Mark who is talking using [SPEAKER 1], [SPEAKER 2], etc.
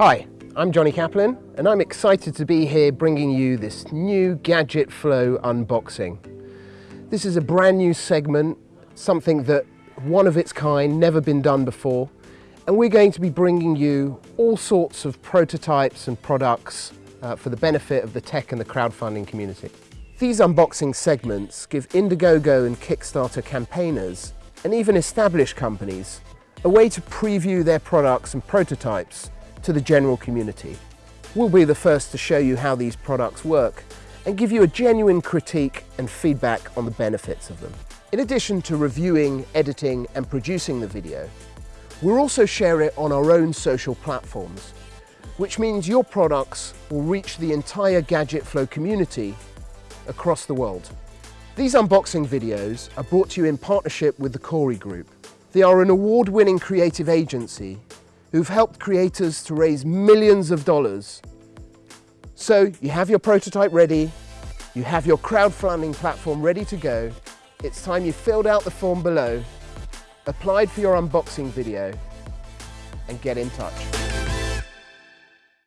[SPEAKER 1] Hi, I'm Johnny Kaplan and I'm excited to be here bringing you this new Gadget Flow unboxing. This is a brand new segment, something that one of its kind, never been done before, and we're going to be bringing you all sorts of prototypes and products uh, for the benefit of the tech and the crowdfunding community. These unboxing segments give Indiegogo and Kickstarter campaigners, and even established companies, a way to preview their products and prototypes to the general community. We'll be the first to show you how these products work and give you a genuine critique and feedback on the benefits of them. In addition to reviewing, editing and producing the video, we'll also share it on our own social platforms, which means your products will reach the entire Gadget Flow community across the world. These unboxing videos are brought to you in partnership with the Corey Group. They are an award-winning creative agency who've helped creators to raise millions of dollars. So you have your prototype ready, you have your crowdfunding platform ready to go, it's time you filled out the form below, applied for your unboxing video, and get in touch.